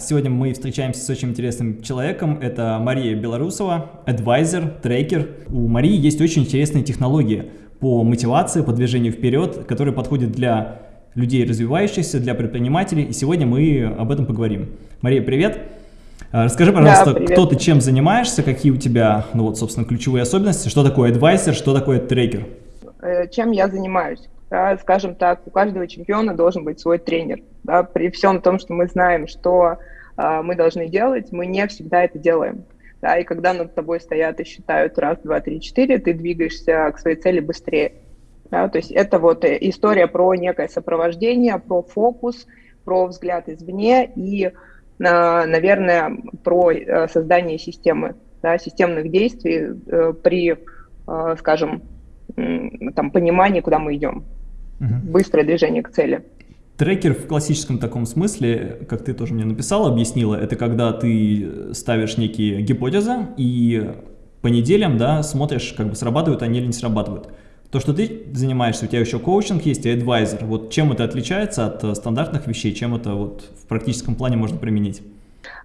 Сегодня мы встречаемся с очень интересным человеком. Это Мария Белорусова, адвайзер, трекер. У Марии есть очень интересные технологии по мотивации, по движению вперед, которые подходят для людей развивающихся, для предпринимателей. И сегодня мы об этом поговорим. Мария, привет! А, расскажи, пожалуйста, да, кто ты, чем занимаешься, какие у тебя, ну вот, собственно, ключевые особенности, что такое адвайзер, что такое трекер? Э, чем я занимаюсь? Да, скажем так, у каждого чемпиона должен быть свой тренер. Да, при всем том, что мы знаем, что э, мы должны делать, мы не всегда это делаем. Да, и когда над тобой стоят и считают раз, два, три, четыре, ты двигаешься к своей цели быстрее. Да, то есть это вот э, история про некое сопровождение, про фокус, про взгляд извне и, наверное, про э, создание системы, да, системных действий э, при, скажем, там, понимании, куда мы идем. Угу. Быстрое движение к цели. Трекер в классическом таком смысле, как ты тоже мне написала, объяснила, это когда ты ставишь некие гипотезы и по неделям да, смотришь, как бы срабатывают они или не срабатывают. То, что ты занимаешься, у тебя еще коучинг есть и адвайзер. Вот чем это отличается от стандартных вещей, чем это вот в практическом плане можно применить?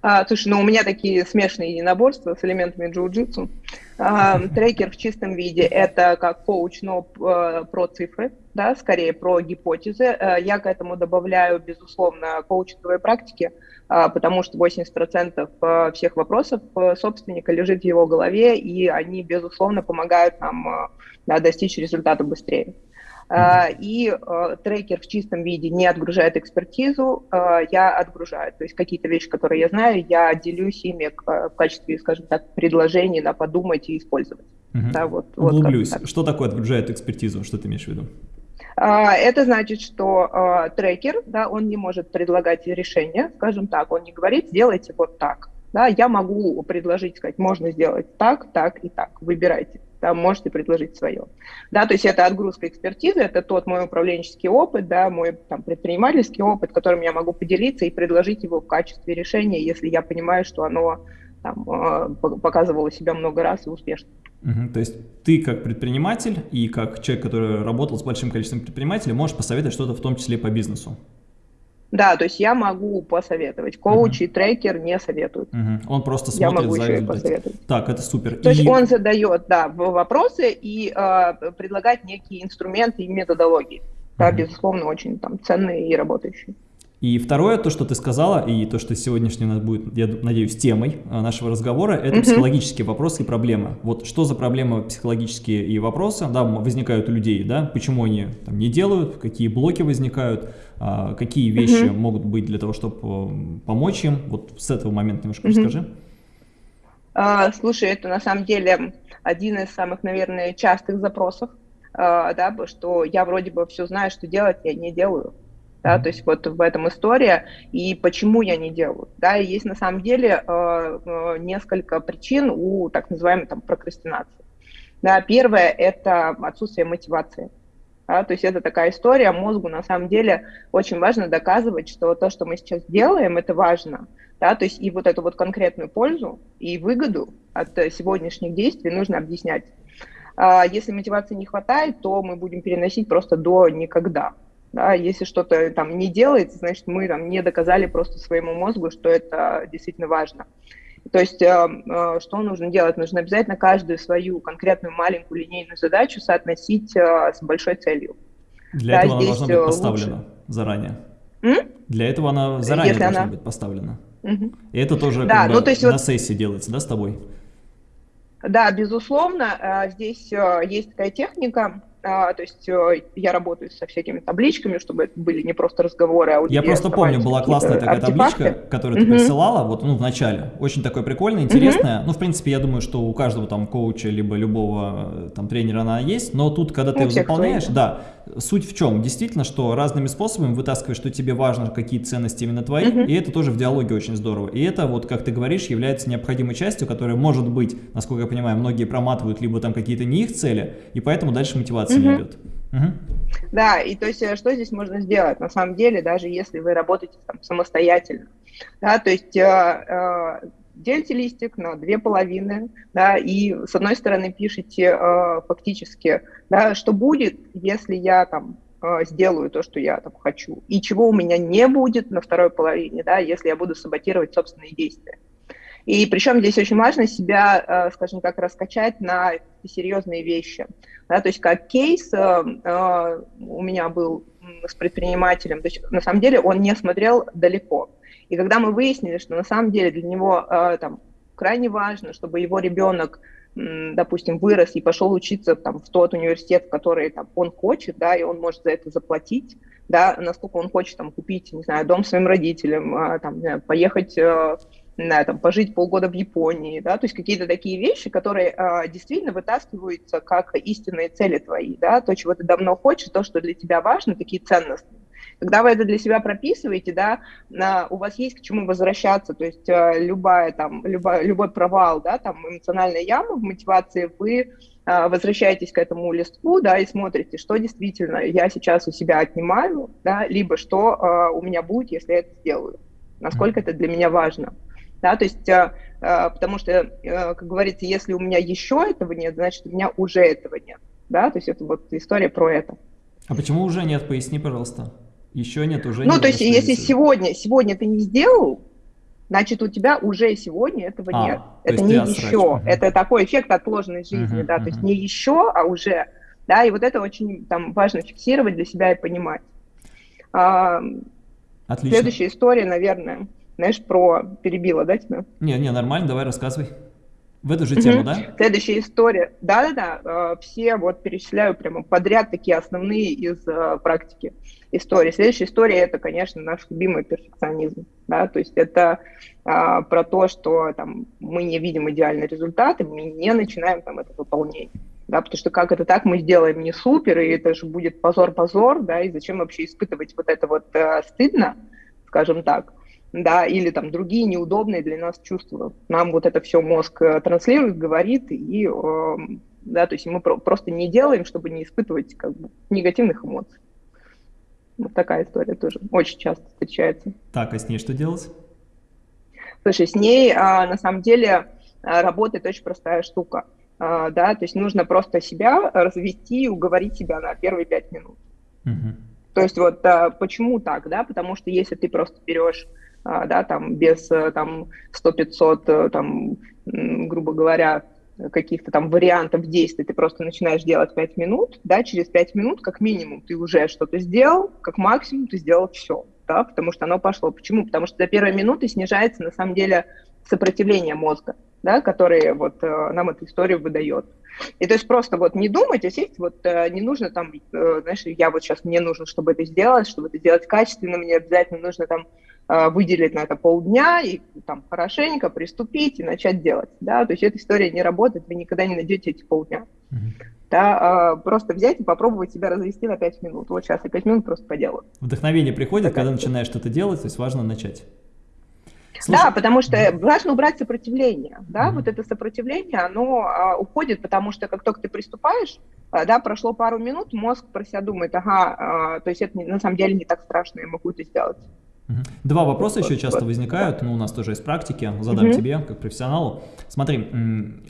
А, слушай, ну у меня такие смешные единоборства с элементами джиу-джитсу. А, трекер в чистом виде – это как коуч, но а, про цифры, да, скорее про гипотезы. А, я к этому добавляю, безусловно, коучинговые практики, а, потому что 80% а, всех вопросов собственника лежит в его голове, и они, безусловно, помогают нам а, достичь результата быстрее. Uh, и uh, трекер в чистом виде не отгружает экспертизу, uh, я отгружаю. То есть какие-то вещи, которые я знаю, я делюсь ими в качестве, скажем так, предложений на подумать и использовать. -huh. Да, вот, Углублюсь. Вот что такое отгружает экспертизу? Что ты имеешь в виду? Это значит, что трекер, да, он не может предлагать решение, скажем так, он не говорит, сделайте вот так. Да, я могу предложить, сказать, можно сделать так, так и так, выбирайте да, можете предложить свое. Да, то есть это отгрузка экспертизы, это тот мой управленческий опыт, да, мой там, предпринимательский опыт, которым я могу поделиться и предложить его в качестве решения, если я понимаю, что оно там, э, показывало себя много раз и успешно. Угу, то есть ты как предприниматель и как человек, который работал с большим количеством предпринимателей, можешь посоветовать что-то в том числе по бизнесу? Да, то есть я могу посоветовать. Коуч uh -huh. и трекер не советуют. Uh -huh. Он просто смотрит я могу за еще посоветовать. Так, это супер. То и... есть он задает, да, вопросы и э, предлагает некие инструменты и методологии. Да, uh -huh. безусловно, очень там ценные и работающие. И второе, то, что ты сказала, и то, что сегодняшний у нас будет, я надеюсь, темой а, нашего разговора, это -hmm. психологические вопросы и проблемы. Вот что за проблемы психологические и вопросы, да, возникают у людей, да, почему они там, не делают, какие блоки возникают, а, какие вещи -hmm. могут быть для того, чтобы э, помочь им. Вот с этого момента немножко -hmm. расскажи. А, слушай, это на самом деле один из самых, наверное, частых запросов, а, да, что я вроде бы все знаю, что делать, я не делаю да, то есть вот в этом история, и почему я не делаю, да, и есть на самом деле э, э, несколько причин у так называемой там прокрастинации. Да, первое – это отсутствие мотивации, да, то есть это такая история, мозгу на самом деле очень важно доказывать, что то, что мы сейчас делаем, это важно, да, то есть и вот эту вот конкретную пользу и выгоду от сегодняшних действий нужно объяснять. А если мотивации не хватает, то мы будем переносить просто до никогда, да, если что-то там не делается, значит, мы там не доказали просто своему мозгу, что это действительно важно. То есть, э, э, что нужно делать? Нужно обязательно каждую свою конкретную маленькую линейную задачу соотносить э, с большой целью. Для да, этого она должна быть поставлена лучше. заранее. М? Для этого она заранее Если должна она... быть поставлена. Угу. И это тоже да, как ну, бы то есть на вот... сессии делается, да, с тобой? Да, безусловно, здесь есть такая техника, а, то есть э, я работаю со всякими табличками, чтобы это были не просто разговоры, а Я просто помню, была классная такая артефакты. табличка, которую ты присылала, вот, ну, в начале. Очень такой прикольная, интересная. Ну, в принципе, я думаю, что у каждого там коуча, либо любого э, там тренера она есть, но тут, когда ты ее заполняешь, да, суть в чем? Действительно, что разными способами вытаскиваешь, что тебе важно, какие ценности именно твои, и это тоже в диалоге очень здорово. И это, вот, как ты говоришь, является необходимой частью, которая может быть, насколько я понимаю, многие проматывают, либо там какие-то не их цели, и поэтому дальше мотивация угу. идет. Угу. Да, и то есть э, что здесь можно сделать, на самом деле, даже если вы работаете там самостоятельно, да, то есть э, э, делите листик на две половины, да, и с одной стороны пишите э, фактически, да, что будет, если я там э, сделаю то, что я там хочу, и чего у меня не будет на второй половине, да, если я буду саботировать собственные действия. И причем здесь очень важно себя, э, скажем так, раскачать на серьезные вещи. Да, то есть как кейс э, э, у меня был с предпринимателем, то есть на самом деле он не смотрел далеко. И когда мы выяснили, что на самом деле для него там, крайне важно, чтобы его ребенок допустим, вырос и пошел учиться там, в тот университет, в который там, он хочет, да, и он может за это заплатить, да, насколько он хочет там, купить, не знаю, дом своим родителям, а, там, знаю, поехать знаю, там, пожить полгода в Японии, да, то есть какие-то такие вещи, которые а, действительно вытаскиваются как истинные цели твои, да, то, чего ты давно хочешь, то, что для тебя важно, такие ценности. Когда вы это для себя прописываете, да, у вас есть к чему возвращаться, то есть а, любая, там, любая, любой провал, да, там, эмоциональная яма в мотивации, вы а, возвращаетесь к этому листку, да, и смотрите, что действительно я сейчас у себя отнимаю, да, либо что а, у меня будет, если я это сделаю, насколько это для меня важно. Да, то есть, э, э, потому что, э, как говорится, если у меня еще этого нет, значит, у меня уже этого нет, да, то есть это вот история про это. А почему уже нет, поясни, пожалуйста. Еще нет, уже ну, нет. Ну, то есть, если сегодня, сегодня ты не сделал, значит, у тебя уже сегодня этого а, нет. Это не еще. Угу. Это такой эффект отложенной жизни, угу, да, угу. то есть не еще, а уже. Да, и вот это очень там важно фиксировать для себя и понимать. А, Отлично. Следующая история, наверное, знаешь, про перебила, да, тебя? Не, не, нормально, давай рассказывай. В эту же тему, да? Следующая история. Да-да-да, э, все вот перечисляю прямо подряд такие основные из э, практики истории. Следующая история – это, конечно, наш любимый перфекционизм. Да? То есть это а, про то, что там, мы не видим идеальный результат, и мы не начинаем там, это выполнение. Да, потому что как это так, мы сделаем не супер, и это же будет позор-позор, да, и зачем вообще испытывать вот это вот э, стыдно, скажем так да, или там другие неудобные для нас чувства. Нам вот это все мозг э, транслирует, говорит, и, э, да, то есть мы просто не делаем, чтобы не испытывать как бы негативных эмоций. Вот такая история тоже очень часто встречается. Так, а с ней что делать? Слушай, с ней а, на самом деле а, работает очень простая штука. А, да, то есть нужно просто себя развести и уговорить себя на первые пять минут. Угу. То есть вот почему так, да, потому что если ты просто берешь да, там без э, там 100-500, э, там, грубо говоря, каких-то там вариантов действий, ты просто начинаешь делать 5 минут, да, через 5 минут как минимум ты уже что-то сделал, как максимум ты сделал все, да, потому что оно пошло. Почему? Потому что до первой минуты снижается на самом деле сопротивление мозга, да, который вот э, нам эту историю выдает. И то есть просто вот не думать, а сесть, вот не нужно там, знаешь, я вот сейчас, мне нужно, чтобы это сделать, чтобы это сделать качественно, мне обязательно нужно там выделить на это полдня и там хорошенько приступить и начать делать, да, то есть эта история не работает, вы никогда не найдете эти полдня, mm-hmm. да, а, просто взять и попробовать себя развести на 5 минут, вот сейчас я 5 минут просто поделаю. Вдохновение приходит, когда начинаешь что-то делать, то есть важно начать. Слушай, да, потому что mm-hmm. важно убрать сопротивление, да, mm-hmm. вот это сопротивление, оно а, уходит, потому что как только ты приступаешь, а, да, прошло пару минут, мозг про себя думает, ага, а, то есть это не, на самом деле не так страшно, я могу это сделать. Два вопроса еще часто возникают, ну, у нас тоже из практики, задам угу. тебе, как профессионалу. Смотри,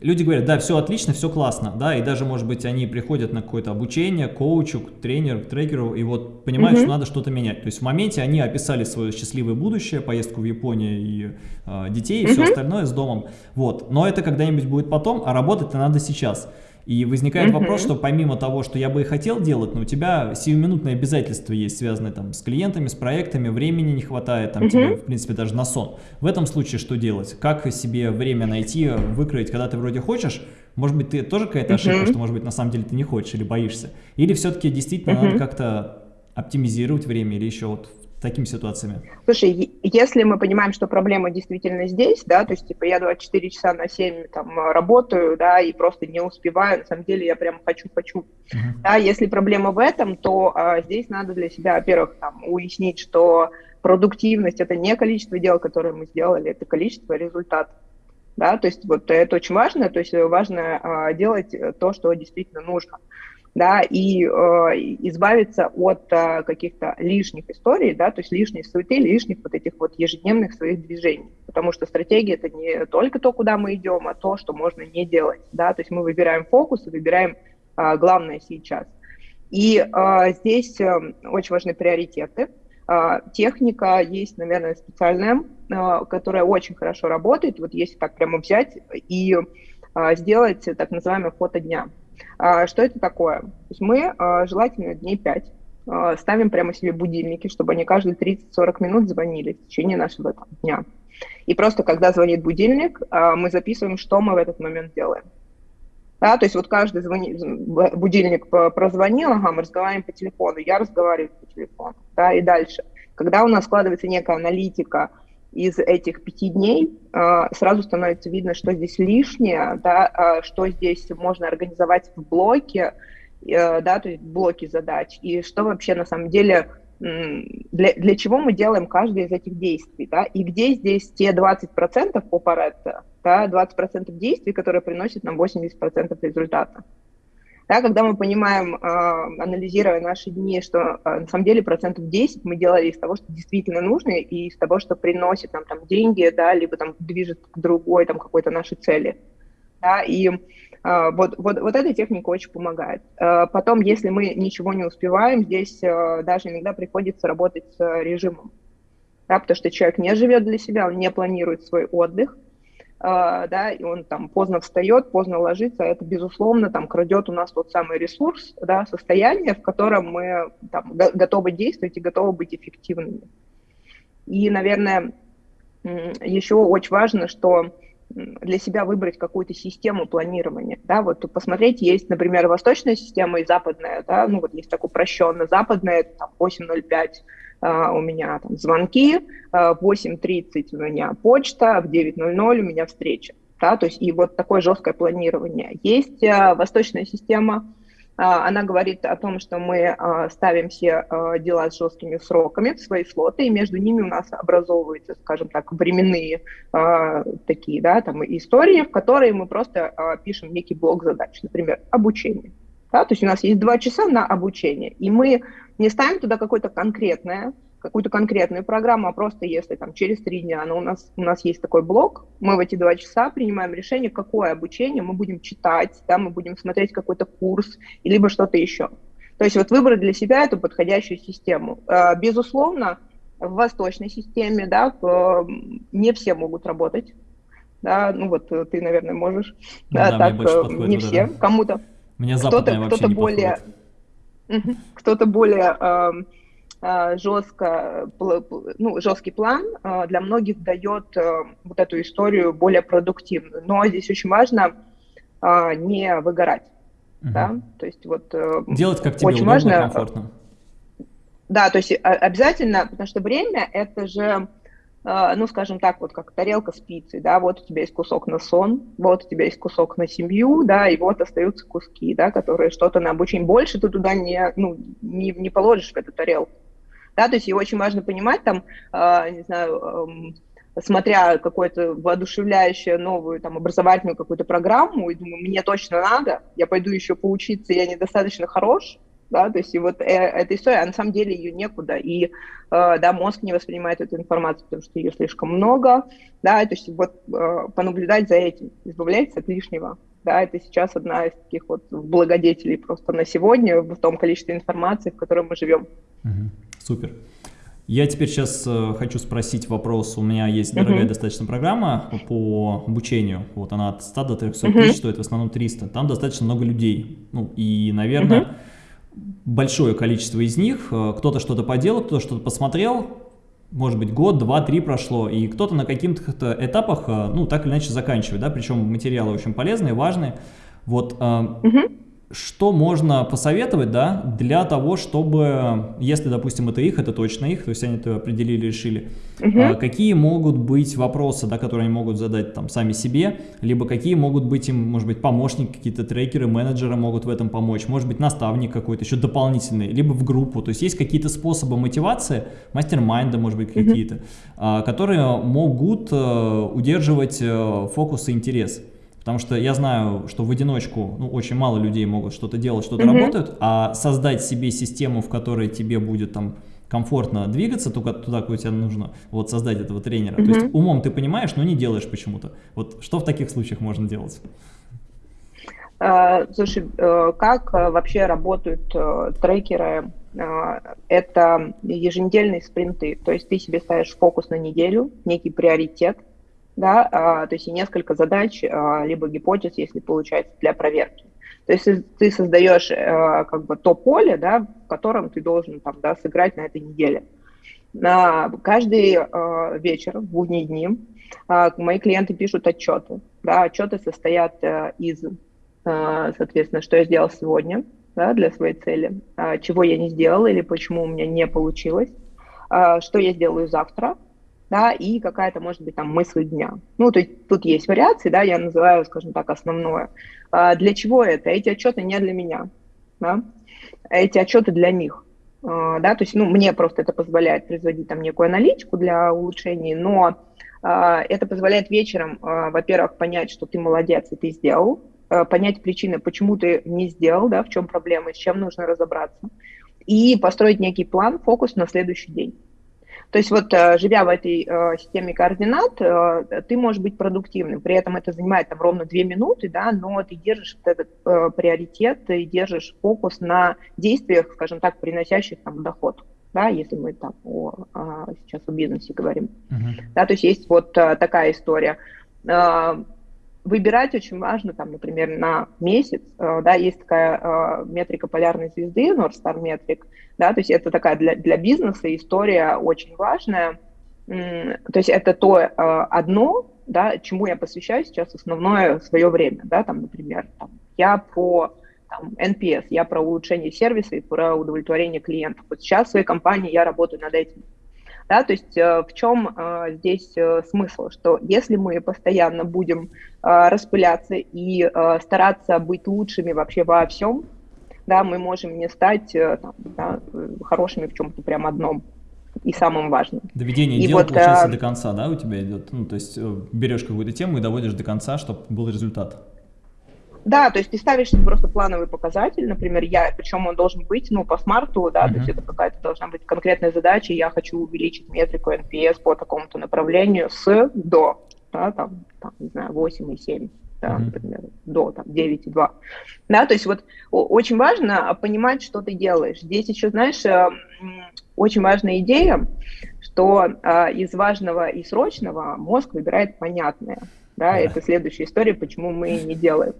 люди говорят, да, все отлично, все классно, да, и даже, может быть, они приходят на какое-то обучение, коучу, к тренеру, к трекеру, и вот понимают, угу. что надо что-то менять. То есть в моменте они описали свое счастливое будущее, поездку в Японию и э, детей, и угу. все остальное с домом, вот. Но это когда-нибудь будет потом, а работать-то надо сейчас. И возникает -hmm. вопрос, что помимо того, что я бы и хотел делать, но у тебя сиюминутные обязательства есть, связанные там с клиентами, с проектами, времени не хватает, там -hmm. тебе, в принципе, даже на сон. В этом случае что делать? Как себе время найти, выкроить, когда ты вроде хочешь? Может быть, ты тоже какая-то ошибка, что, может быть, на самом деле ты не хочешь или боишься? Или все-таки действительно надо как-то оптимизировать время или еще вот такими ситуациями? Слушай, если мы понимаем, что проблема действительно здесь, да, то есть, типа, я 24 часа на 7 там работаю, да, и просто не успеваю, на самом деле я прям хочу-хочу, uh-huh. да, если проблема в этом, то а, здесь надо для себя, во-первых, там, уяснить, что продуктивность – это не количество дел, которые мы сделали, это количество результатов, да, то есть вот это очень важно, то есть важно а, делать то, что действительно нужно да, и э, избавиться от э, каких-то лишних историй, да, то есть лишней суеты, лишних вот этих вот ежедневных своих движений, потому что стратегия это не только то, куда мы идем, а то, что можно не делать, да, то есть мы выбираем фокус и выбираем э, главное сейчас. И э, здесь э, очень важны приоритеты. Э, техника есть, наверное, специальная, э, которая очень хорошо работает. Вот если так прямо взять и э, сделать так называемое фото дня. Э, что это такое? То есть мы э, желательно дней 5 э, ставим прямо себе будильники, чтобы они каждые 30-40 минут звонили в течение нашего дня. И просто когда звонит будильник, мы записываем, что мы в этот момент делаем. Да, то есть вот каждый звони, будильник прозвонил, ага, мы разговариваем по телефону, я разговариваю по телефону, да, и дальше. Когда у нас складывается некая аналитика из этих пяти дней, а, сразу становится видно, что здесь лишнее, да, а, что здесь можно организовать в блоке, э, да, то есть блоки задач, и что вообще на самом деле для, для чего мы делаем каждое из этих действий, да, и где здесь те 20% по Паретто, да, 20% действий, которые приносят нам 80% результата. Да, когда мы понимаем, э, анализируя наши дни, что э, на самом деле процентов 10 мы делали из того, что действительно нужно, и из того, что приносит нам там деньги, да, либо там движет к другой там какой-то нашей цели. Да, и а, вот, вот, вот эта техника очень помогает. Потом, если мы ничего не успеваем, здесь даже иногда приходится работать с режимом, да, потому что человек не живет для себя, он не планирует свой отдых, да, и он там поздно встает, поздно ложится, это, безусловно, там крадет у нас тот самый ресурс, да, состояние, в котором мы там, готовы действовать и готовы быть эффективными. И, наверное, еще очень важно, что для себя выбрать какую-то систему планирования, да, вот посмотреть, есть, например, восточная система и западная, да, ну вот есть так упрощенно, западная, там, 8.05 Uh, у меня там звонки, uh, в 8.30 у меня почта, в 9.00 у меня встреча. Да, то есть и вот такое жесткое планирование. Есть uh, восточная система, а, она говорит о том, что мы а, ставим все а, дела с жесткими сроками в свои слоты, и между ними у нас образовываются, скажем так, временные такие, да, там истории, в которые мы просто пишем некий блок задач, например, обучение. Да, то есть у нас есть два часа на обучение, и мы не ставим туда какое-то конкретное, какую-то конкретную программу, а просто если там через три дня но у, нас, у нас есть такой блок, мы в эти два часа принимаем решение, какое обучение мы будем читать, да, мы будем смотреть какой-то курс, либо что-то еще. То есть вот выбрать для себя эту подходящую систему. А, безусловно, в восточной системе, да, не все могут работать, да, ну вот ты, наверное, можешь, ну, да, да, так, э, не все, да. кому-то. Мне кто-то, кто-то более, кто-то более Э, жестко, ну, жесткий план э, для многих дает э, вот эту историю более продуктивную. Но здесь очень важно не выгорать. Угу. Да? То есть вот Делать как тебе очень удобно, важно, комфортно. Да, то есть обязательно, потому что время это же, ну, скажем так, вот как тарелка с пиццей, да, вот у тебя есть кусок на сон, вот у тебя есть кусок на семью, да, и вот остаются куски, да, которые что-то на обучение. Больше ты туда не, ну, не, не положишь в эту тарелку да, то есть и очень важно понимать там, э, не знаю, э, смотря какую-то воодушевляющую новую там образовательную какую-то программу, и думаю, мне точно надо, я пойду еще поучиться, я недостаточно хорош, да, то есть и вот э, эта история, а на самом деле ее некуда, и, э, да, мозг не воспринимает эту информацию, потому что ее слишком много, да, то есть вот э, понаблюдать за этим, избавляться от лишнего, да, это сейчас одна из таких вот благодетелей просто на сегодня в том количестве информации, в котором мы живем. Угу. Супер. Я теперь сейчас э, хочу спросить вопрос. У меня есть дорогая uh -huh. достаточно программа по обучению. Вот она от 100 до 300 uh -huh. тысяч стоит, в основном 300. Там достаточно много людей. Ну и, наверное, uh -huh. Большое количество из них, э, кто-то что-то поделал, кто-то что-то посмотрел, может быть, год, два, три прошло, и кто-то на каких-то этапах, э, ну, так или иначе заканчивает, да, причем материалы очень полезные, важные. Вот, -huh что можно посоветовать, да, для того, чтобы, если, допустим, это их, это точно их, то есть они это определили, решили, угу. а, какие могут быть вопросы, да, которые они могут задать там сами себе, либо какие могут быть им, может быть, помощники, какие-то трекеры, менеджеры могут в этом помочь, может быть, наставник какой-то еще дополнительный, либо в группу, то есть есть какие-то способы мотивации, мастер-майнда, может быть, какие-то, угу. а, которые могут а, удерживать а, фокус и интерес. Потому что я знаю, что в одиночку ну, очень мало людей могут что-то делать, что-то -hmm. работают, а создать себе систему, в которой тебе будет там комфортно двигаться туда, туда куда тебе нужно, вот создать этого тренера. -hmm. То есть умом ты понимаешь, но не делаешь почему-то. Вот что в таких случаях можно делать? Слушай, как вообще работают трекеры это еженедельные спринты, то есть ты себе ставишь фокус на неделю, некий приоритет, да, а, то есть и несколько задач, а, либо гипотез, если получается, для проверки. То есть ты создаешь а, как бы то поле, да, в котором ты должен там, да, сыграть на этой неделе. На каждый а, вечер, в будние дни, мои клиенты пишут отчеты. Да, отчеты состоят а, из, соответственно, что я сделал сегодня, да, для своей цели, чего я не сделала или почему у меня не получилось, что я сделаю завтра, да, и какая-то, может быть, там мысль дня. Ну, то есть тут есть вариации, да, я называю, скажем так, основное. А для чего это? Эти отчеты не для меня, да, эти отчеты для них, а, да, то есть, ну, мне просто это позволяет производить там некую аналитику для улучшений, но а, это позволяет вечером, а, во-первых, понять, что ты молодец и ты сделал, а, понять причины, почему ты не сделал, да, в чем проблема, с чем нужно разобраться, и построить некий план, фокус на следующий день. То есть вот э, живя в этой э, системе координат, э, ты можешь быть продуктивным, при этом это занимает там ровно две минуты, да, но ты держишь вот этот приоритет, ты держишь фокус на действиях, скажем так, приносящих там доход да, если мы там о, о, сейчас о бизнесе говорим. Uh-huh. Да, то есть есть вот а, такая история. А, выбирать очень важно, там, например, на месяц, э, да, есть такая э, метрика полярной звезды, North Star Metric, да, то есть это такая для, для бизнеса история очень важная, то есть это то э, одно, да, чему я посвящаю сейчас основное свое время, да, там, например, там, я про там, NPS, я про улучшение сервиса и про удовлетворение клиентов. Вот сейчас в своей компании я работаю над этим. Да, то есть э, в чем э, здесь э, смысл, что если мы постоянно будем распыляться и стараться быть лучшими вообще во всем, да, мы можем не стать там, да, хорошими в чем-то прям одном и самым важным. Доведение и дела, вот, получается, а... до конца, да, у тебя идет? Ну, то есть берешь какую-то тему и доводишь до конца, чтобы был результат. Да, то есть ты ставишь просто плановый показатель, например, я, причем он должен быть, ну, по смарту, да, uh-huh. то есть это какая-то должна быть конкретная задача, я хочу увеличить метрику NPS по такому-то направлению с до, да, там, там не знаю, 8 и 7 да, mm-hmm. например, до там, 9,2. Да, то есть вот очень важно понимать, что ты делаешь. Здесь еще, знаешь, э, очень важная идея, что э, из важного и срочного мозг выбирает понятное. Да, yeah. это следующая история, почему мы не делаем.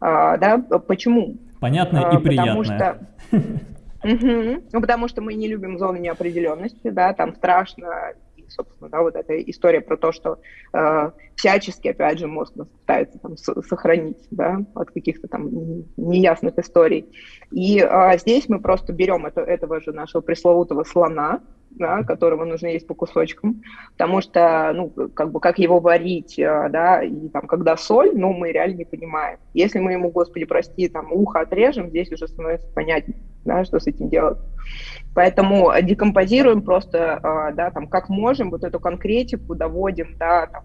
А, да, почему? Понятно и приятно. Потому что... Угу. Ну, потому что мы не любим зоны неопределенности, да, там страшно, и, собственно, да, вот эта история про то, что э, всячески, опять же, мозг нас пытается там сохранить, да, от каких-то там неясных историй. И э, здесь мы просто берем это, этого же нашего пресловутого слона, да, которого нужно есть по кусочкам, потому что, ну, как бы, как его варить, э, да, и там, когда соль, ну, мы реально не понимаем. Если мы ему, господи, прости, там, ухо отрежем, здесь уже становится понятнее, да, что с этим делать. Поэтому декомпозируем просто, э, да, там, как можем, вот эту конкретику доводим, да, там,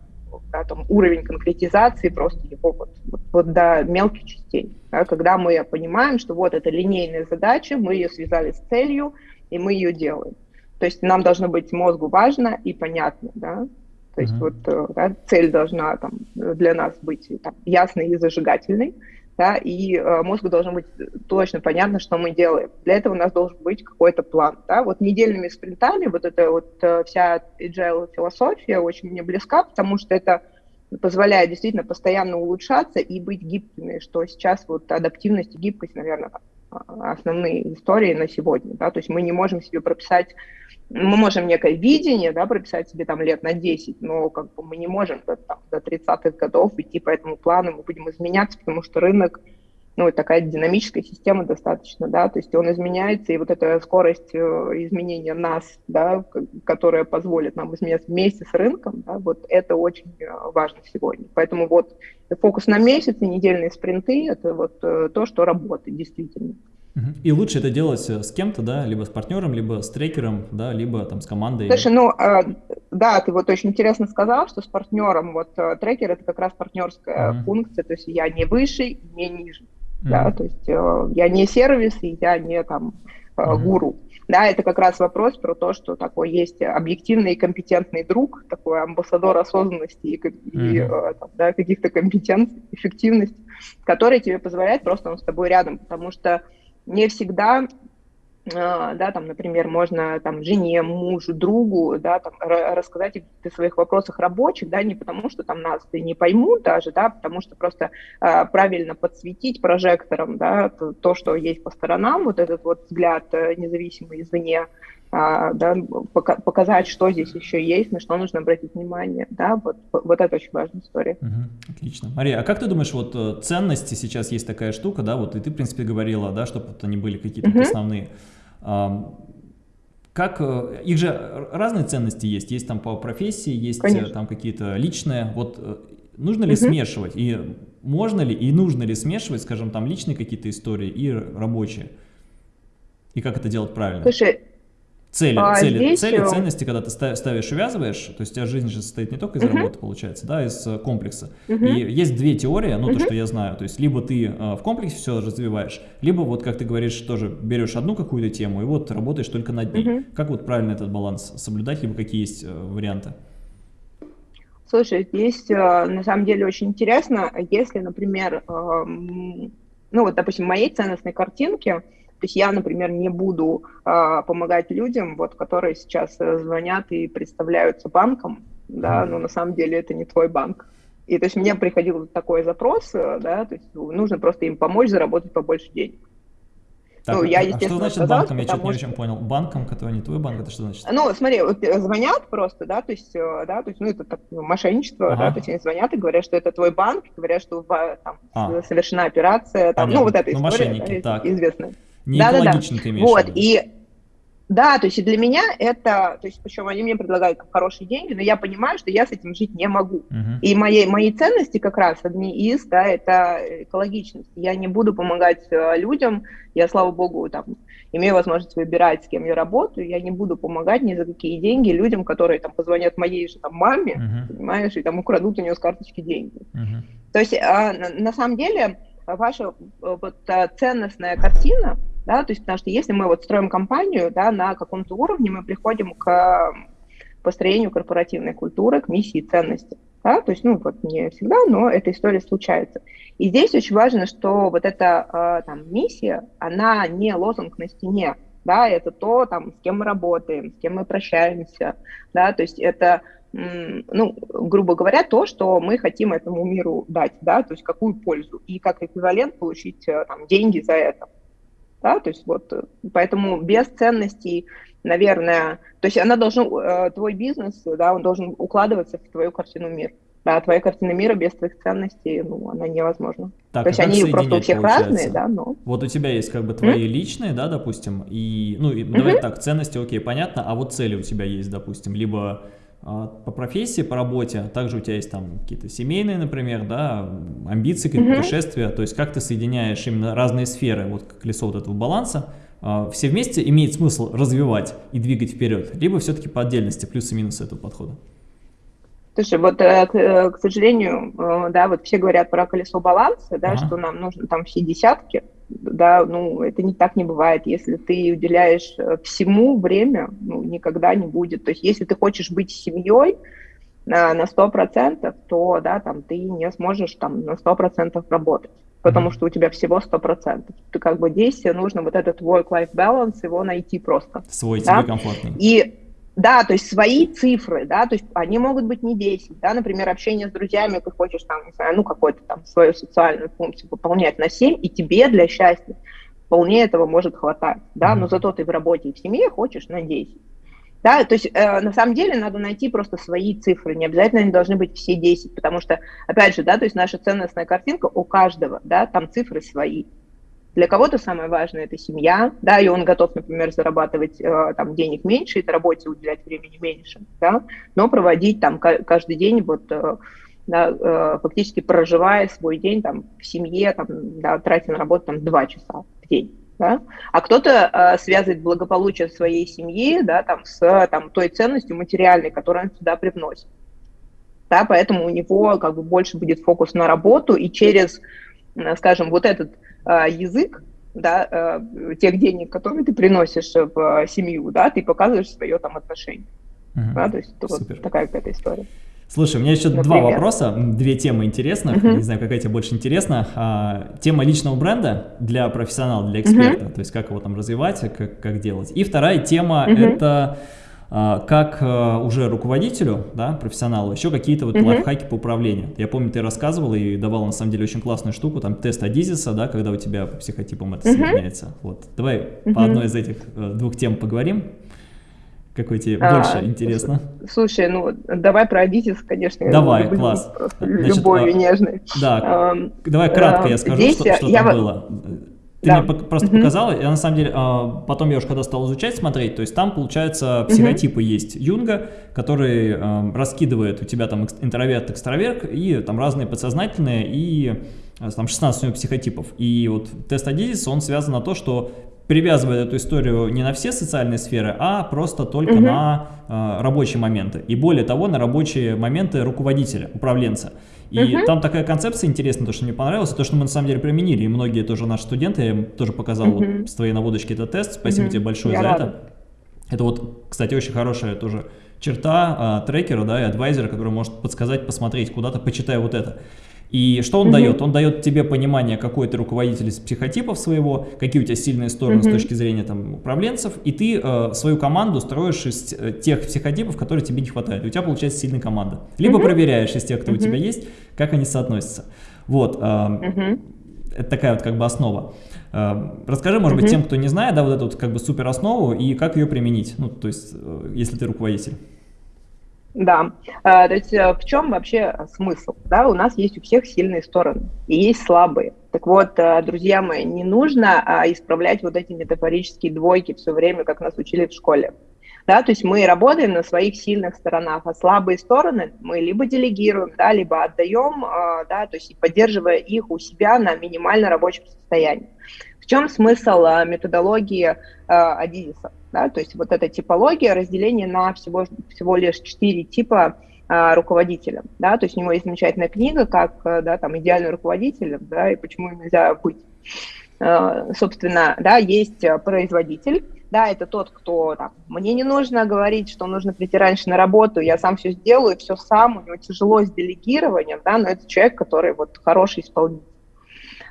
да, там, уровень конкретизации просто его вот, вот, вот до мелких частей. Да, когда мы понимаем, что вот это линейная задача, мы ее связали с целью, и мы ее делаем. То есть нам должно быть мозгу важно и понятно, да. То есть mm-hmm. вот э, да, цель должна там, для нас быть там, ясной и зажигательной, да, и э, мозгу должно быть точно понятно, что мы делаем. Для этого у нас должен быть какой-то план, да. Вот недельными спринтами вот эта вот э, вся agile философия очень мне близка, потому что это позволяет действительно постоянно улучшаться и быть гибкими, что сейчас вот адаптивность и гибкость, наверное, основные истории на сегодня, да, то есть мы не можем себе прописать мы можем некое видение, да, прописать себе там лет на 10, но как бы мы не можем до, там, до 30-х годов идти по этому плану, мы будем изменяться, потому что рынок, ну, такая динамическая система достаточно, да, то есть он изменяется, и вот эта скорость э, изменения нас, да, которая позволит нам изменяться вместе с рынком, да, вот это очень э, важно сегодня. Поэтому вот фокус на месяц и недельные спринты – это вот э, то, что работает действительно. И лучше это делать э, с кем-то, да, либо с партнером, либо с трекером, да, либо там с командой. Слушай, ну, а, да, ты вот очень интересно сказал, что с партнером, вот э, трекер это как раз партнерская uh-huh. функция, то есть я не выше, не ниже, uh-huh. да, то есть э, я не сервис, и я не там uh-huh. гуру. Да, это как раз вопрос про то, что такой есть объективный и компетентный друг, такой амбассадор осознанности и, mm-hmm. и да, каких-то компетенций, эффективности, который тебе позволяет просто он с тобой рядом, потому что не всегда а, да, там, например, можно там жене, мужу, другу, да, там, рассказать о своих вопросах рабочих, да, не потому что там нас не поймут даже, да, потому что просто э, правильно подсветить прожектором, да, то, то, что есть по сторонам, вот этот вот взгляд э, независимый извне, да, показать, что здесь еще есть, на что нужно обратить внимание, да, вот, вот это очень важная история. Угу, отлично. Мария, а как ты думаешь, вот э, ценности сейчас есть такая штука, да, вот и ты, в принципе, говорила, да, чтобы вот они были какие-то угу. основные, как, э, их же разные ценности есть, есть там по профессии, есть э, Конечно. там какие-то личные, вот нужно ли угу. смешивать, и можно ли, и нужно ли смешивать, скажем, там личные какие-то истории и рабочие, и как это делать правильно? Слушай, Цели, а цели, цели, ценности, когда ты ставишь увязываешь, то есть у тебя жизнь же состоит не только из uh -huh. работы, получается, да, из э, комплекса. Uh -huh. И есть две теории, ну, uh -huh. то, что я знаю, то есть либо ты э, в комплексе все развиваешь, либо вот, как ты говоришь, тоже берешь одну какую-то тему и вот работаешь только над ней. Uh -huh. Как вот правильно этот баланс соблюдать, либо какие есть э, варианты? Слушай, здесь на самом деле очень интересно, если, например, ну вот, допустим, в моей ценностной картинке, то есть я, например, не буду э, помогать людям, вот, которые сейчас э, звонят и представляются банком, да, но на самом деле это не твой банк. И то есть мне приходил такой запрос, э, да, то есть нужно просто им помочь заработать побольше денег. Так, ну, я, а что значит сказала, банком? Я что-то не очень понял. Банком, который не твой банк, это что значит? Ну, смотри, вот э, звонят просто, да, то есть, да, то есть, ну, это так, ну, мошенничество, ага. да, то есть они звонят и говорят, что это твой банк, говорят, что там а. совершена операция, там, ну, вот эта ну, история, мошенники, да, так. известная. Не да, экологично да, да. ты имеешь Вот, и да, то есть и для меня это, то есть причем они мне предлагают хорошие деньги, но я понимаю, что я с этим жить не могу. Uh-huh. И мои, мои ценности как раз одни из, да, это экологичность. Я не буду помогать э, людям, я, слава богу, там, имею возможность выбирать, с кем я работаю, я не буду помогать ни за какие деньги людям, которые там позвонят моей же там маме, uh-huh. понимаешь, и там украдут у нее с карточки деньги. Uh-huh. То есть а, на, на самом деле ваша э, вот ценностная картина, да, то есть потому что если мы вот строим компанию, да, на каком-то уровне мы приходим к построению корпоративной культуры, к миссии ценности, да, то есть, ну, вот не всегда, но эта история случается. И здесь очень важно, что вот эта там миссия, она не лозунг на стене, да, это то, там, с кем мы работаем, с кем мы прощаемся, да, то есть это ну, грубо говоря, то, что мы хотим этому миру дать, да, то есть какую пользу, и как эквивалент получить э, там, деньги за это. Да, то есть вот, э, поэтому без ценностей, наверное, то есть она должна, э, твой бизнес, да, он должен укладываться в твою картину мира. Да, твоя картина мира без твоих ценностей, ну, она невозможна. Так, То есть а они просто у всех получается? разные, да, но... Вот у тебя есть как бы твои mm? личные, да, допустим, и, ну, и, mm -hmm. давай так, ценности, окей, понятно, а вот цели у тебя есть, допустим, либо по профессии, по работе, также у тебя есть там какие-то семейные, например, да, амбиции, какие-то -hmm. путешествия, то есть как ты соединяешь именно разные сферы, вот колесо вот этого баланса, а, все вместе имеет смысл развивать и двигать вперед, либо все-таки по отдельности, плюсы и минусы этого подхода? Слушай, вот, э, к, э, к сожалению, э, да, вот все говорят про колесо баланса, да, ага. что нам нужно там все десятки, да, ну, это не так не бывает. Если ты уделяешь э, всему время, ну, никогда не будет. То есть, если ты хочешь быть семьей на, на 100%, то, да, там, ты не сможешь там на 100% работать, потому mm-hmm. что у тебя всего 100%. Ты как бы здесь нужно вот этот work-life balance, его найти просто. Свой да? тебе комфортный. И да, то есть свои цифры, да, то есть они могут быть не 10, да, например, общение с друзьями, ты хочешь там, не знаю, ну, какую-то там свою социальную функцию выполнять на 7, и тебе для счастья вполне этого может хватать, да, но зато ты в работе и в семье хочешь на 10. Да, то есть э, на самом деле надо найти просто свои цифры, не обязательно они должны быть все 10, потому что, опять же, да, то есть наша ценностная картинка у каждого, да, там цифры свои. Для кого-то самое важное – это семья, да, и он готов, например, зарабатывать э, там денег меньше, этой работе уделять времени меньше, да, но проводить там каждый день вот э, да, э, фактически проживая свой день там в семье, там, да, тратя на работу там два часа в день. Да? А кто-то э, связывает благополучие своей семьи да, там, с там, той ценностью материальной, которую он сюда привносит. Да, поэтому у него как бы больше будет фокус на работу, и через, скажем, вот этот язык, да, э, тех денег, которые ты приносишь в семью, да, ты показываешь свое там отношение. Угу. Да, то есть Супер. вот такая какая-то история. Слушай, у меня еще Например. два вопроса, две темы интересных, uh-huh. не знаю, какая тебе больше интересна. А, тема личного бренда для профессионала, для эксперта, uh-huh. то есть как его там развивать, как, как делать. И вторая тема uh-huh. это а, как а, уже руководителю, да, профессионалу, еще какие-то вот uh-huh. лайфхаки по управлению. Я помню, ты рассказывал и давал на самом деле очень классную штуку, там тест Адизиса, да, когда у тебя по психотипам это uh-huh. соединяется. Вот, давай uh-huh. по одной из этих э, двух тем поговорим. Какой тебе а, больше интересно? Слушай, ну давай про Адитис, конечно. Давай, класс. Значит, любовью а, нежной. Да, а, давай кратко я скажу, Здесь что, что я, там было. Ты да. мне просто угу. показала, я на самом деле, а, потом я уже когда стал изучать, смотреть, то есть там, получается, психотипы угу. есть Юнга, который а, раскидывает у тебя там интроверт, экстраверт, и там разные подсознательные, и там 16 у него психотипов. И вот тест Адизис, он связан на то, что привязывает эту историю не на все социальные сферы, а просто только угу. на э, рабочие моменты. И более того, на рабочие моменты руководителя, управленца. И угу. там такая концепция интересная, то, что мне понравилось, то, что мы на самом деле применили. И многие тоже наши студенты, я им тоже показал угу. с твоей наводочки этот тест. Спасибо угу. тебе большое я за рада. это. Это вот, кстати, очень хорошая тоже черта а, трекера, да, и адвайзера, который может подсказать, посмотреть куда-то, почитай вот это. И что он угу. дает? Он дает тебе понимание, какой ты руководитель из психотипов своего, какие у тебя сильные стороны угу. с точки зрения там, управленцев, и ты э, свою команду строишь из э, тех психотипов, которые тебе не хватает. И у тебя получается сильная команда. Либо угу. проверяешь из тех, кто угу. у тебя есть, как они соотносятся. Вот. Э, угу. Это такая вот как бы основа. Э, расскажи, может быть, тем, кто не знает, да, вот эту вот как бы супер основу и как ее применить, ну, то есть, э, если ты руководитель. Да, а, то есть э, в чем вообще смысл? Да, у нас есть у всех сильные стороны и есть слабые. Так вот, э, друзья мои, не нужно а, исправлять вот эти метафорические двойки все время, как нас учили в школе. Да, то есть мы работаем на своих сильных сторонах, а слабые стороны мы либо делегируем, да, либо отдаем, да, то есть поддерживая их у себя на минимально рабочем состоянии. В чем смысл методологии Адидиса? Да? То есть вот эта типология, разделение на всего, всего лишь четыре типа а, руководителя. Да? То есть у него есть замечательная книга, как э, да, там, идеальный руководитель, да, и почему нельзя быть. А, собственно, да, есть э, производитель, да, это тот, кто там, мне не нужно говорить, что нужно прийти раньше на работу, я сам все сделаю, все сам, у него тяжело с делегированием, да, но это человек, который вот хороший исполнитель.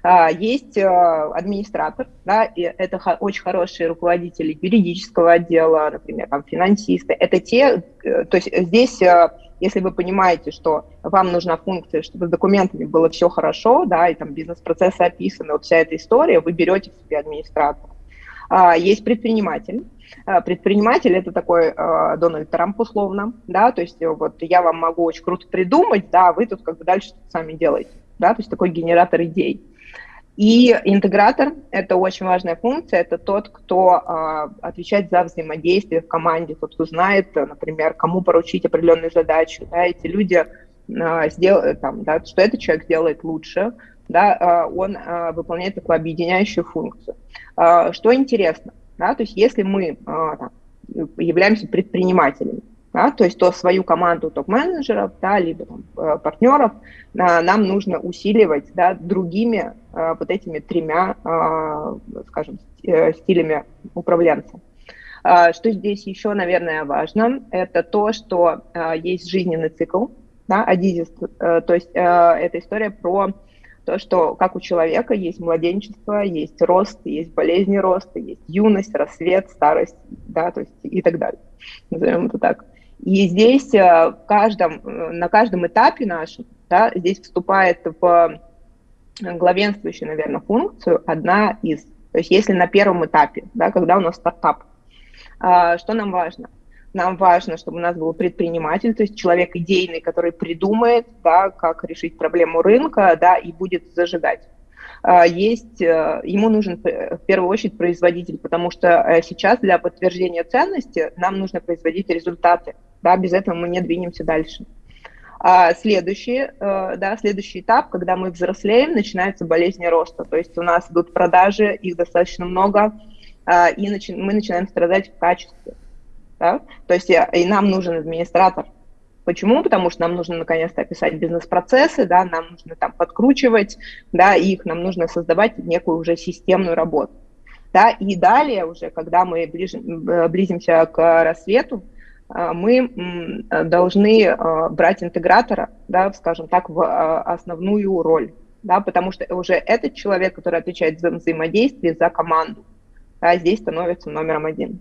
А, есть э, администратор, да, и это очень хорошие руководители юридического отдела, например, там, финансисты. Это те, э, то есть здесь, э, если вы понимаете, что вам нужна функция, чтобы с документами было все хорошо, да, и там бизнес-процессы описаны, вот вся эта история, вы берете себе администратора. А, есть предприниматель. А, предприниматель это такой Дональд Трамп условно, да, то есть вот я вам могу очень круто придумать, да, вы тут как бы дальше сами делаете, да, то есть такой генератор идей. И интегратор – это очень важная функция, это тот, кто э, отвечает за взаимодействие в команде, тот, кто знает, например, кому поручить определенную задачу. Да, эти люди э, сделают, там, да, что этот человек делает лучше, да, э, он э, выполняет такую объединяющую функцию. Э, что интересно, да, то есть если мы э, там, являемся предпринимателями, да, то есть то свою команду топ-менеджеров, да, либо там, э, партнеров а, нам нужно усиливать да, другими а, вот этими тремя, а, скажем, стилями управленца. А, что здесь еще, наверное, важно, это то, что а, есть жизненный цикл, да, адизис, а, то есть а, это история про то, что как у человека есть младенчество, есть рост, есть болезни роста, есть юность, рассвет, старость, да, то есть и так далее. Назовем это так. И здесь э, каждом, э, на каждом этапе нашем, да, здесь вступает в главенствующую, наверное, функцию одна из. То есть если на первом этапе, да, когда у нас стартап, а, что нам важно? Нам важно, чтобы у нас был предприниматель, то есть человек идейный, который придумает, да, как решить проблему рынка, да, и будет зажигать. А, есть, э, ему нужен в первую очередь производитель, потому что сейчас для подтверждения ценности нам нужно производить результаты да, без этого мы не двинемся дальше. А следующий, э, да, следующий этап, когда мы взрослеем, начинается болезнь роста. То есть у нас идут продажи, их достаточно много, э, и мы начинаем страдать в качестве. Да? То есть э, и нам нужен администратор, Почему? Потому что нам нужно наконец-то описать бизнес-процессы, да, нам нужно там подкручивать, да, их, нам нужно создавать некую уже системную работу. Да, и далее уже, когда мы ближим, близимся к рассвету, а, мы должны а, брать интегратора, да, скажем так, в основную роль, да, потому что уже этот человек, который отвечает за взаимодействие, за команду, да, здесь становится номером один.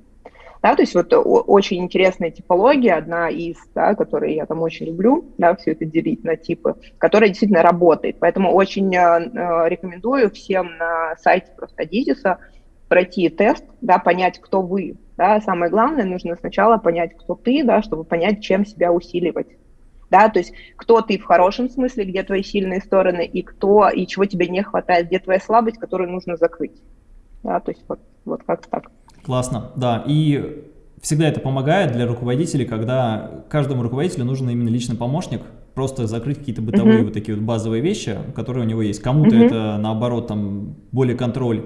Да, то есть вот очень интересная типология, одна из, да, которую я там очень люблю, да, все это делить на типы, которая действительно работает. Поэтому очень э, рекомендую всем на сайте просто Адизиса пройти тест, да, понять, кто вы. Да. Самое главное, нужно сначала понять, кто ты, да, чтобы понять, чем себя усиливать. Да, то есть кто ты в хорошем смысле, где твои сильные стороны, и кто, и чего тебе не хватает, где твоя слабость, которую нужно закрыть. Да, то есть вот, вот как так. Классно, да. И всегда это помогает для руководителей, когда каждому руководителю нужен именно личный помощник, просто закрыть какие-то бытовые uh -huh. вот такие вот базовые вещи, которые у него есть. Кому-то uh -huh. это, наоборот, там более контроль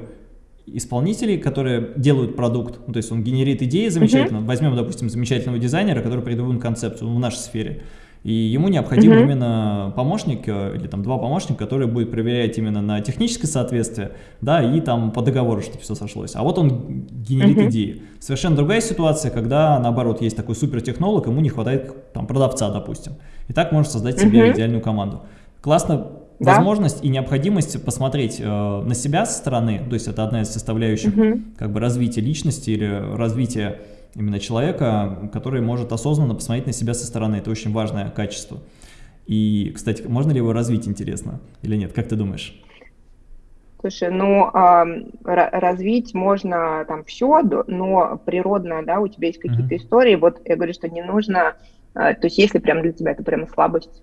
исполнителей, которые делают продукт, ну, то есть он генерит идеи замечательно. Uh -huh. Возьмем, допустим, замечательного дизайнера, который придумывает концепцию в нашей сфере. И ему необходим -huh. именно помощник э, или там два помощника, которые будут проверять именно на техническое соответствие, да, и там по договору, чтобы все сошлось. А вот он генерит -huh. идеи. Совершенно другая ситуация, когда наоборот есть такой супертехнолог, ему не хватает там продавца, допустим. И так можно создать себе -huh. идеальную команду. Классно да? возможность и необходимость посмотреть э, на себя со стороны, то есть это одна из составляющих угу. как бы развития личности или развития именно человека, который может осознанно посмотреть на себя со стороны. Это очень важное качество. И, кстати, можно ли его развить, интересно, или нет? Как ты думаешь? Слушай, ну, э, развить можно там все, но природно, да, у тебя есть какие-то mm -hmm. истории, вот я говорю, что не нужно, э, то есть если прям для тебя это прям слабость,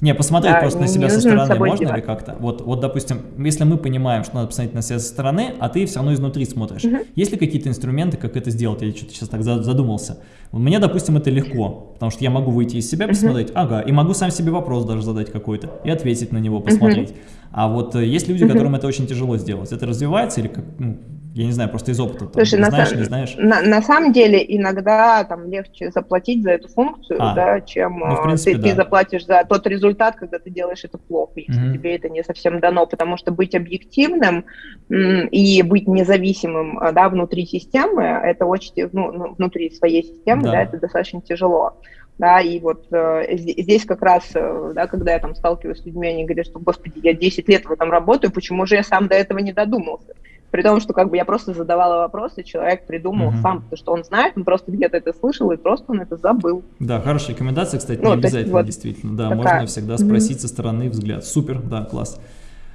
не, посмотреть да, просто на себя со стороны можно девать. ли как-то? Вот, вот, допустим, если мы понимаем, что надо посмотреть на себя со стороны, а ты все равно изнутри смотришь. Угу. Есть ли какие-то инструменты, как это сделать? Я что-то сейчас так задумался. Мне, допустим, это легко, потому что я могу выйти из себя, посмотреть, угу. ага, и могу сам себе вопрос даже задать какой-то и ответить на него, посмотреть. Угу. А вот э, есть люди, которым это очень тяжело сделать. Это развивается или как, ну, я не знаю, просто из опыта. Там, Слушай, на знаешь, сам... не знаешь? На, на самом деле иногда там легче заплатить за эту функцию, а, да, чем ну, принципе, ты, да. ты заплатишь за тот результат, когда ты делаешь это плохо, если угу. тебе это не совсем дано, потому что быть объективным и быть независимым а, да, внутри системы, это очень, ну, ну, внутри своей системы, да. да, это достаточно тяжело. Да, и вот э, здесь как раз, э, да, когда я там сталкиваюсь с людьми, они говорят, что, господи, я 10 лет в этом работаю, почему же я сам до этого не додумался? При том, что как бы я просто задавала вопросы, человек придумал угу. сам, потому что он знает, он просто где-то это слышал, и просто он это забыл. Да, хорошая рекомендация, кстати, ну, не обязательно, вот действительно. Да, такая. можно всегда спросить угу. со стороны взгляд. Супер, да, класс.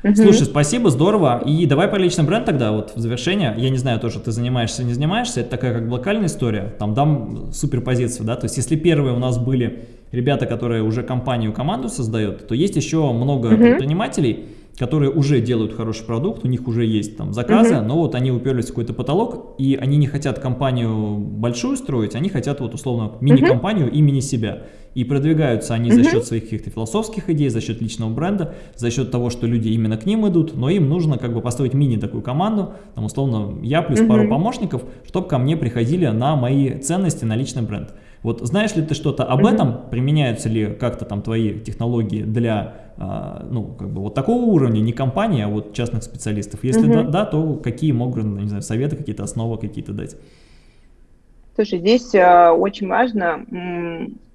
Угу. Слушай, спасибо, здорово. И давай про личный бренд тогда, вот в завершение. Я не знаю, тоже ты занимаешься, не занимаешься, это такая как локальная история. Там дам суперпозицию, да, то есть если первые у нас были ребята, которые уже компанию, команду создают, то есть еще много угу. предпринимателей, которые уже делают хороший продукт, у них уже есть там заказы, угу. но вот они уперлись в какой-то потолок, и они не хотят компанию большую строить, они хотят вот условно мини-компанию угу. имени себя. И продвигаются они угу. за счет своих каких-то философских идей, за счет личного бренда, за счет того, что люди именно к ним идут, но им нужно как бы построить мини такую команду, там условно я плюс угу. пару помощников, чтобы ко мне приходили на мои ценности, на личный бренд. Вот знаешь ли ты что-то об этом? Применяются ли как-то там твои технологии для, ну, как бы вот такого уровня, не компании, а вот частных специалистов? Если да, да, то какие могут, не знаю, советы, какие-то основы какие-то дать? Слушай, здесь э, очень важно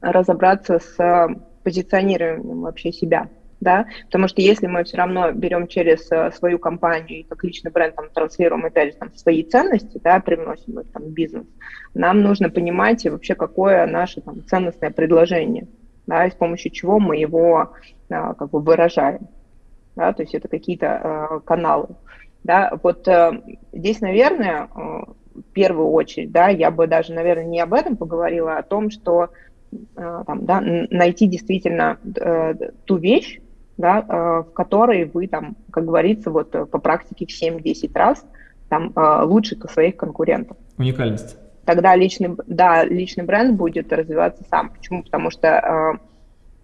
разобраться с позиционированием вообще себя да, потому что если мы все равно берем через э, свою компанию и как личный бренд там транслируем опять же там свои ценности, да, привносим их там в бизнес, нам нужно понимать вообще какое наше там ценностное предложение, да, и с помощью чего мы его а, как бы выражаем, да, то есть это какие-то а, каналы, да, вот а, здесь, наверное, в первую очередь, да, я бы даже, наверное, не об этом поговорила, а о том, что там, да, найти действительно ту вещь, да, э, в которой вы там, как говорится, вот э, по практике в 7-10 раз там э, лучше своих конкурентов. Уникальность. Тогда личный, да, личный бренд будет развиваться сам. Почему? Потому что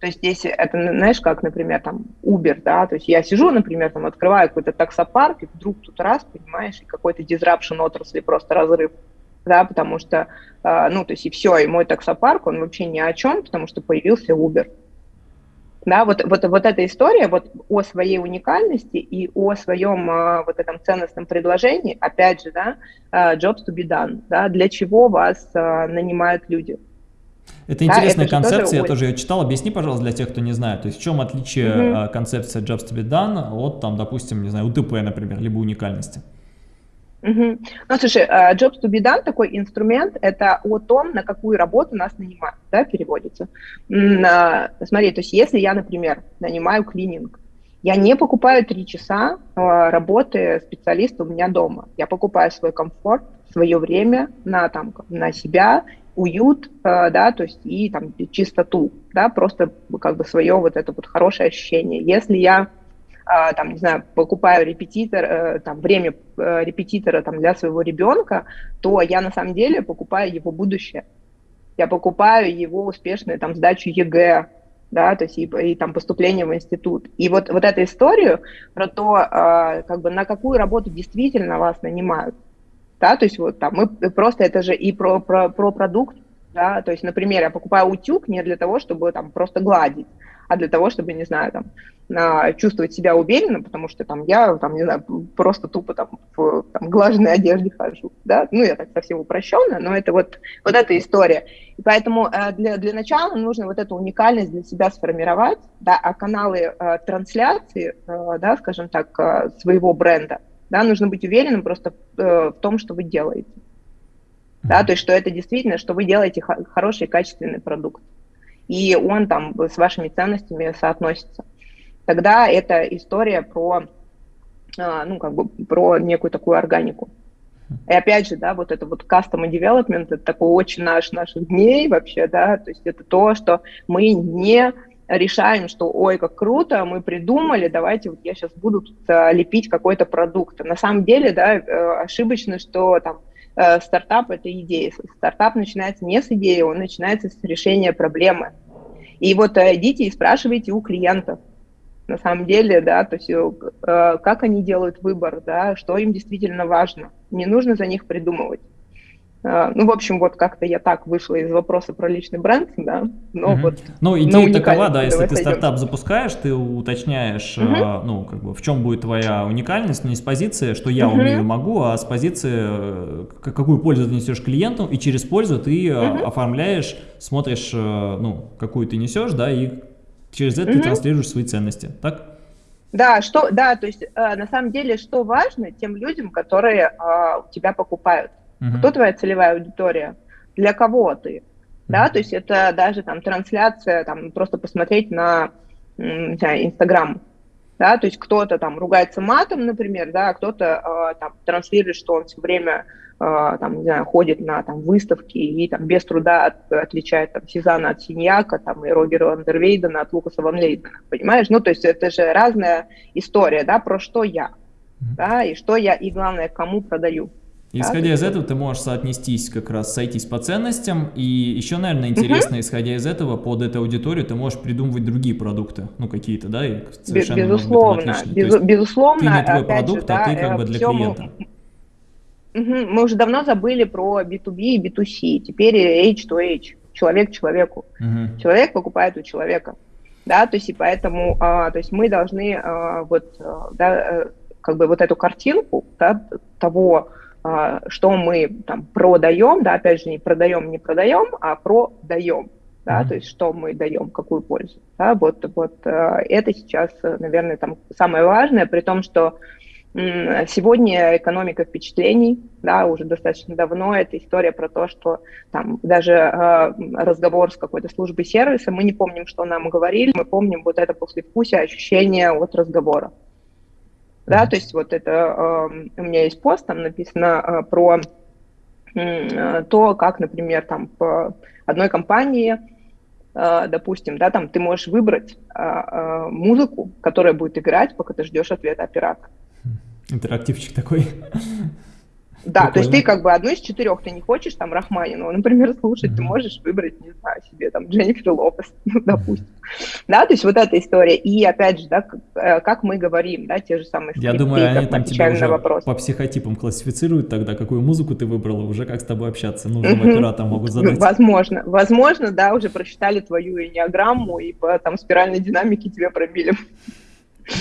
то есть здесь это, знаешь, как, например, там, Uber, да, то есть я сижу, например, там, открываю какой-то таксопарк, и вдруг тут раз, понимаешь, и какой-то disruption отрасли, просто разрыв, да, потому что, ну, то есть и все, и мой таксопарк, он вообще ни о чем, потому что появился Uber. Да, вот, вот, вот эта история вот о своей уникальности и о своем а, вот этом ценностном предложении, опять же, да, а, jobs to be done, да, для чего вас а, нанимают люди. Это интересная да, это концепция, тоже... я тоже ее читал. Объясни, пожалуйста, для тех, кто не знает. То есть в чем отличие угу. концепции Jobs to be done от, там, допустим, не знаю, УТП, например, либо уникальности? Угу. Ну, слушай, uh, Jobs to be done, такой инструмент, это о том, на какую работу нас нанимают, да, переводится. Смотри, то есть если я, например, нанимаю клининг, я не покупаю три часа uh, работы специалиста у меня дома. Я покупаю свой комфорт, свое время на, там, на себя, уют, да, то есть и там чистоту, да, просто как бы свое вот это вот хорошее ощущение. Если я там, не знаю, покупаю репетитор, э, там, время э, репетитора там, для своего ребенка, то я на самом деле покупаю его будущее. Я покупаю его успешную там, сдачу ЕГЭ, да, то есть и, и там поступление в институт. И вот, вот эту историю про то, э, как бы на какую работу действительно вас нанимают, да, то есть вот там мы просто это же и про, про, про продукт, да, то есть, например, я покупаю утюг не для того, чтобы там просто гладить, а для того, чтобы, не знаю, там, чувствовать себя уверенно, потому что там я, там, не знаю, просто тупо там в там, глаженной одежде хожу, да, ну, я так совсем упрощенно, но это вот, вот эта история. И поэтому э, для, для начала нужно вот эту уникальность для себя сформировать, да, а каналы э, трансляции, э, да, скажем так, э, своего бренда, да, нужно быть уверенным просто э, в том, что вы делаете. Да, то есть, что это действительно, что вы делаете хороший, качественный продукт и он там с вашими ценностями соотносится. Тогда это история про, а, ну, как бы, про некую такую органику. И опять же, да, вот это вот custom development, это такой очень наш, наших дней вообще, да, то есть это то, что мы не решаем, что ой, как круто, мы придумали, давайте вот я сейчас буду тут а, лепить какой-то продукт. На самом деле, да, э, ошибочно, что там стартап – это идея. Стартап начинается не с идеи, он начинается с решения проблемы. И вот э, идите и спрашивайте у клиентов, на самом деле, да, то есть э, как они делают выбор, да, что им действительно важно. Не нужно за них придумывать. А, ну, в общем, вот как-то я так вышла из вопроса про личный бренд, да, но угу. вот... Ну, идея такова, да, если ты сойдем. стартап запускаешь, ты уточняешь, угу. э, ну, как бы, в чем будет твоя уникальность, не с позиции, что я угу. умею, могу, а с позиции, э, какую пользу ты несешь клиенту, и через пользу ты угу. оформляешь, смотришь, э, ну, какую ты несешь, да, и через это угу. ты транслируешь свои ценности, так? Да, что, да, то есть э, на самом деле, что важно тем людям, которые э, у тебя покупают. Угу. Кто твоя целевая аудитория? Для кого ты? Да, то есть это даже там трансляция, там просто посмотреть на, Инстаграм, да, то есть кто-то там ругается матом, например, да, а кто-то э, там транслирует, что он все время э, там, не знаю, ходит на там выставки и там без труда от, отличает там Сезана от Синьяка, там и Рогера Вандервейдена от Лукаса Ван Лейдена, понимаешь? Ну, то есть это же разная история, да, про что я, да, и что я, и главное, кому продаю. Исходя да, из этого, ты можешь соотнестись, как раз сойтись по ценностям, и еще, наверное, интересно, угу. исходя из этого, под эту аудиторию ты можешь придумывать другие продукты, ну, какие-то, да, и совершенно Безусловно, без, безусловно. Ты не твой продукт, же, а ты как бы для клиента. Угу. Мы уже давно забыли про B2B и B2C, теперь H2H, человек человеку. Угу. Человек покупает у человека, да, то есть и поэтому, а, то есть мы должны а, вот, а, да, э, как бы вот эту картинку, да, того, а, что мы там продаем, да, опять же, не продаем, не продаем, а продаем, да, mm-hmm. то есть что мы даем, какую пользу, да, вот, вот а, это сейчас, наверное, там самое важное, при том, что Сегодня экономика впечатлений, да, уже достаточно давно, это история про то, что там даже э, разговор с какой-то службой сервиса, мы не помним, что нам говорили, мы помним вот это послевкусие, ощущение от разговора. Да, то есть вот это э, у меня есть пост, там написано э, про э, то, как, например, там по одной компании, э, допустим, да, там ты можешь выбрать музыку, которая будет играть, пока ты ждешь ответа оператора. Интерактивчик такой. Да, Прикольно. то есть ты как бы одну из четырех, ты не хочешь там Рахманинова, например, слушать, mm-hmm. ты можешь выбрать, не знаю, себе там Дженнифер Лопес, ну, допустим. Да, то есть вот эта история. И опять же, да, как, э, как мы говорим, да, те же самые Я думаю, они там тебя уже вопрос. по психотипам классифицируют тогда, какую музыку ты выбрала, уже как с тобой общаться. Нужным mm-hmm. могут задать. Возможно, возможно, да, уже прочитали твою энеограмму и по там спиральной динамике тебе пробили.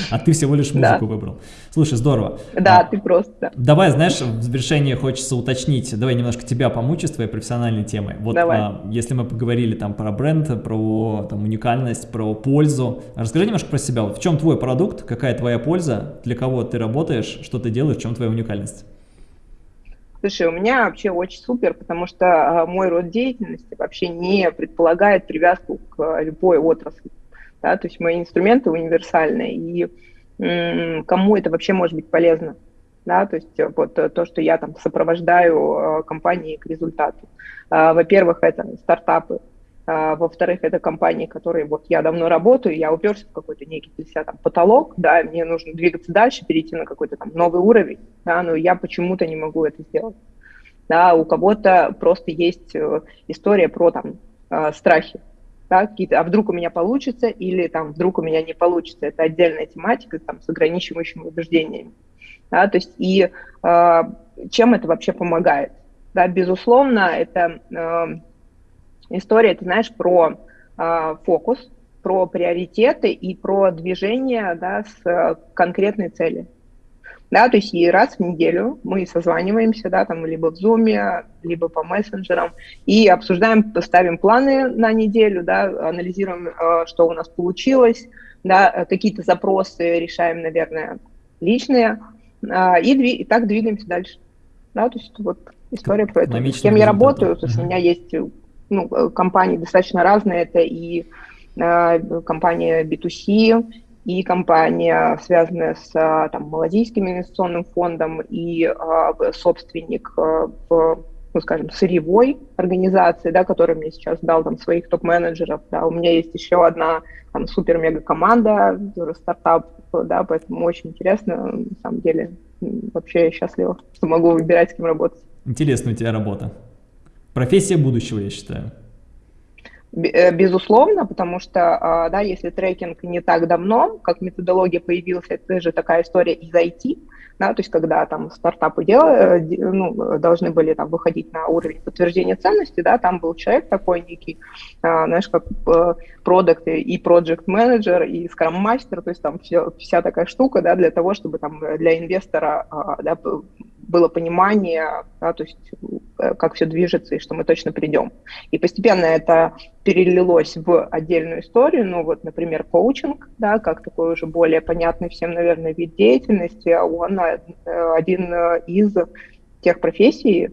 А ты всего лишь музыку да. выбрал. Слушай, здорово. Да, а, ты просто. Давай, знаешь, в завершении хочется уточнить, давай немножко тебя помучить с твоей профессиональной темой. Вот давай. А, если мы поговорили там про бренд, про там, уникальность, про пользу, расскажи немножко про себя. Вот в чем твой продукт, какая твоя польза, для кого ты работаешь, что ты делаешь, в чем твоя уникальность? Слушай, у меня вообще очень супер, потому что а, мой род деятельности вообще не предполагает привязку к любой отрасли да, то есть мои инструменты универсальные, и кому это вообще может быть полезно, да, то есть вот то, что я там сопровождаю э, компании к результату. А, во-первых, это стартапы, а, во-вторых, это компании, которые вот я давно работаю, я уперся в какой-то некий для себя там потолок, да, мне нужно двигаться дальше, перейти на какой-то там новый уровень, да, но я почему-то не могу это сделать. Да, у кого-то просто есть э, история про там э, страхи, да, какие-то, а вдруг у меня получится, или там вдруг у меня не получится, это отдельная тематика там, с ограничивающими убеждениями. Да, то есть и э, чем это вообще помогает? Да, безусловно, это э, история, ты знаешь, про э, фокус, про приоритеты и про движение да, с конкретной целью да, то есть и раз в неделю мы созваниваемся, да, там либо в Zoom, либо по мессенджерам и обсуждаем, ставим планы на неделю, да, анализируем, э, что у нас получилось, да, э, какие-то запросы решаем, наверное, личные, э, и, и так двигаемся дальше. Да, то есть вот история про это. С кем я работаю, то есть у меня есть ну, компании достаточно разные, это и компания B2C, и компания, связанная с а, там, Малазийским инвестиционным фондом, и а, собственник а, в, ну, скажем, сырьевой организации, да, который мне сейчас дал там своих топ-менеджеров. Да. У меня есть еще одна там супер-мега-команда, стартап, да, поэтому очень интересно, на самом деле. Вообще я счастлива, что могу выбирать, с кем работать. Интересная у тебя работа. Профессия будущего, я считаю. Э, безусловно, потому что, а, да, если трекинг не так давно, как методология появился, это же такая история из IT, да, то есть когда там стартапы дел, э, ну, должны были там выходить на уровень подтверждения ценности, да, там был человек такой некий, а, знаешь, как э, продукт и проект менеджер и скрам мастер, то есть там все, вся такая штука, да, для того, чтобы там для инвестора а, да, было понимание, да, то есть э, как все движется и что мы точно придем. И постепенно это перелилось в отдельную историю, ну вот, например, коучинг, да, как такой уже более понятный всем, наверное, вид деятельности, а он э, один э, из тех профессий,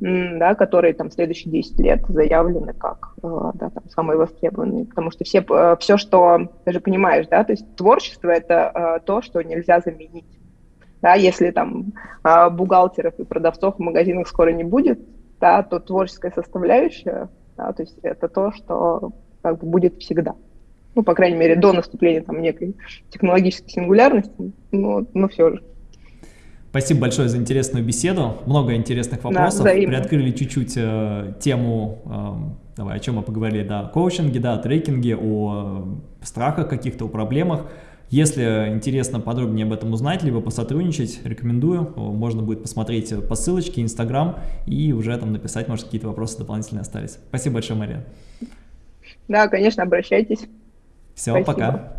да, которые там следующие 10 лет заявлены как да, там, самые востребованные, потому что все, все, что, ты же понимаешь, да, то есть творчество – это то, что нельзя заменить. Да, если там а, бухгалтеров и продавцов в магазинах скоро не будет, да, то творческая составляющая, да, то есть это то, что как бы будет всегда. Ну, по крайней мере, до наступления там некой технологической сингулярности, но, но все же. Спасибо большое за интересную беседу. Много интересных вопросов. Да, Приоткрыли чуть-чуть э, тему, э, давай, о чем мы поговорили, да, о коучинге, да, о трекинге, о э, страхах каких-то, о проблемах. Если интересно подробнее об этом узнать, либо посотрудничать, рекомендую. Можно будет посмотреть по ссылочке, Инстаграм и уже там написать, может, какие-то вопросы дополнительные остались. Спасибо большое, Мария. Да, конечно, обращайтесь. Все, Спасибо. пока.